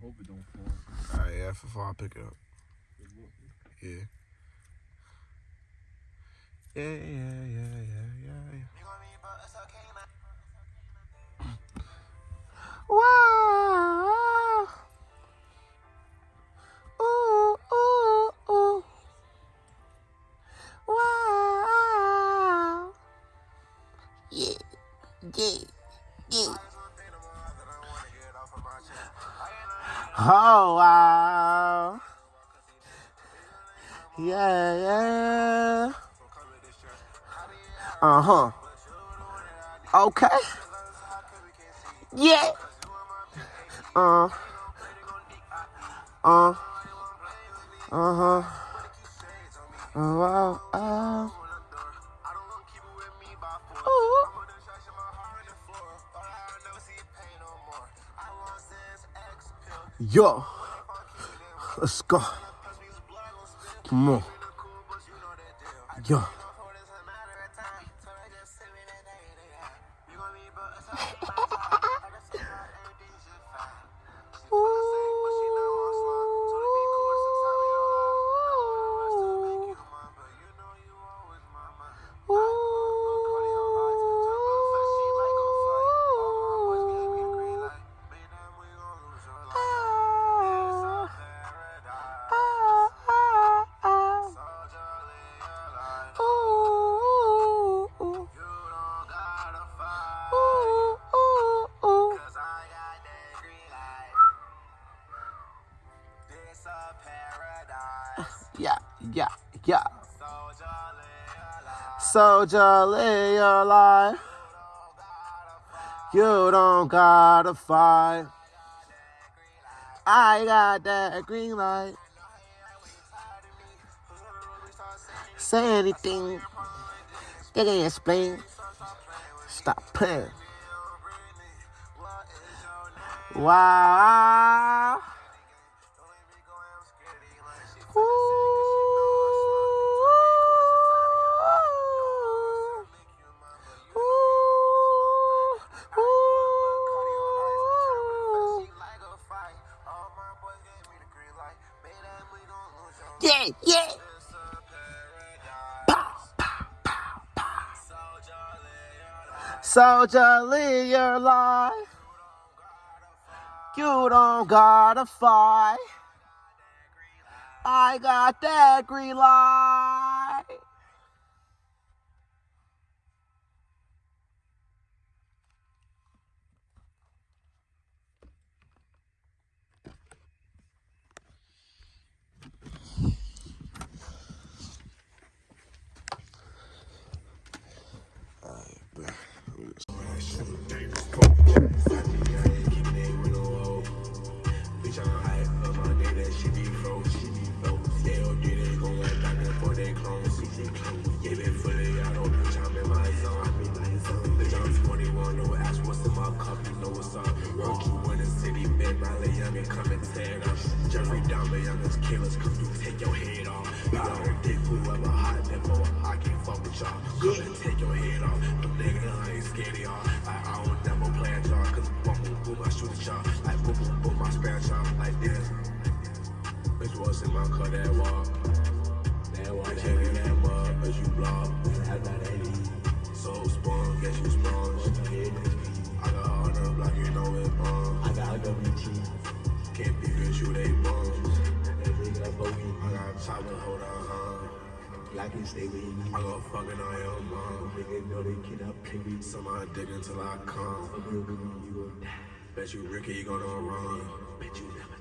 hope it don't fall. All right, yeah, if it fall, I'll pick it up. Yeah. Yeah, yeah, yeah, yeah, yeah, yeah. Wow. Ooh, ooh, ooh. Wow. Yeah, yeah, yeah. Oh, wow. Yeah, yeah. Uh huh. Okay. Yeah. Uh. Uh. Uh huh. Wow. Yo. Let's go. Come on. Yo. Yeah, yeah. Soldier, live your life. You don't gotta fight. I got that green light. Say anything. They can explain. Stop playing. Wow. Yeah, yeah. Pow, pow, pow, pow. Soldier, live your life. You don't gotta fight. I got that green light. Like. Bitch, what's what's y'all y'all I book boom I span child like this was in my car, that walk? You they. That big up bogey. I got hold on, huh? Can stay with you. I go fucking on your mom. Nigga know they cannot play me. Somebody dig until I come. You, you. Bet you Ricky you gonna run.